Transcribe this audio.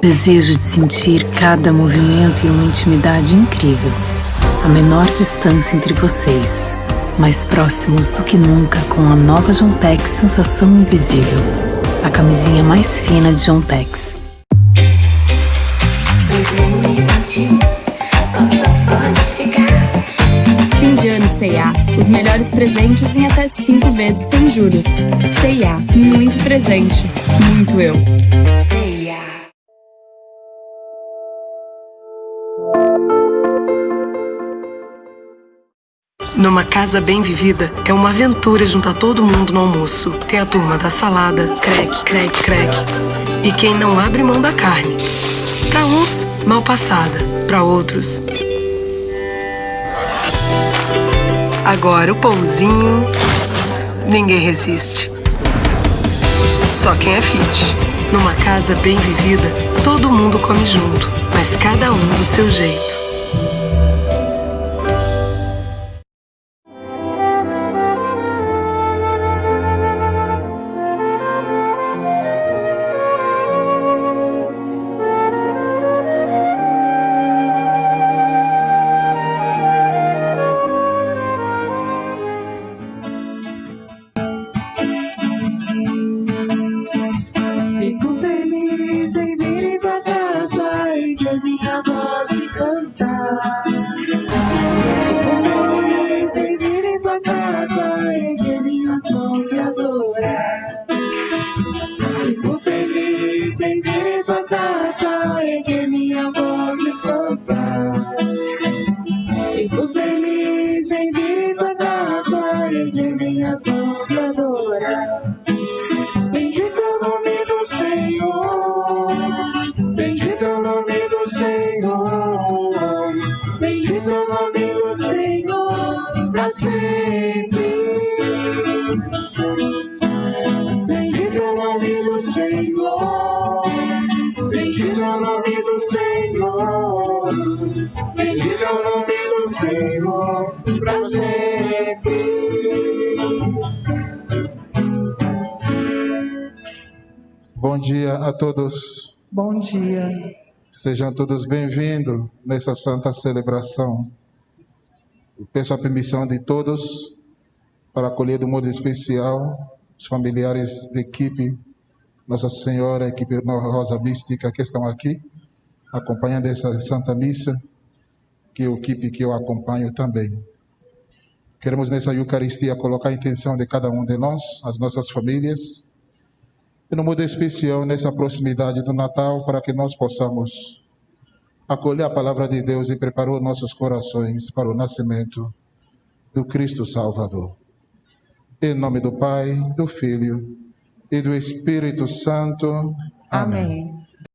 Desejo de sentir cada movimento e uma intimidade incrível. A menor distância entre vocês, mais próximos do que nunca com a nova Jontex Sensação Invisível. A camisinha mais fina de Jontex. 2021 pode chegar. Fim de ano C&A. Os melhores presentes em até 5 vezes sem juros. C&A. Muito presente. Muito eu. Numa casa bem vivida, é uma aventura juntar todo mundo no almoço. Tem a turma da salada, creque, creque, creque. E quem não abre mão da carne. Para uns, mal passada. Para outros, Agora o pãozinho, ninguém resiste. Só quem é fit. Numa casa bem vivida, todo mundo come junto, mas cada um do seu jeito. Em tua casa e ver minha voz cantar. Fico feliz em vir tua casa e ver minhas mãos me adorar. Bendito é o nome do Senhor. Bendito é o nome do Senhor. Bendito é o nome do Senhor para sempre. Bendito é o nome do Senhor para sempre. Bom dia a todos. Bom dia. Sejam todos bem-vindos nessa santa celebração. Eu peço a permissão de todos para acolher de modo especial os familiares da equipe Nossa Senhora, equipe Rosa Mística que estão aqui acompanhando essa Santa Missa, que a equipe que eu acompanho também. Queremos nessa Eucaristia colocar a intenção de cada um de nós, as nossas famílias, e no modo especial nessa proximidade do Natal, para que nós possamos acolher a palavra de Deus e preparar nossos corações para o nascimento do Cristo Salvador. Em nome do Pai, do Filho e do Espírito Santo. Amém.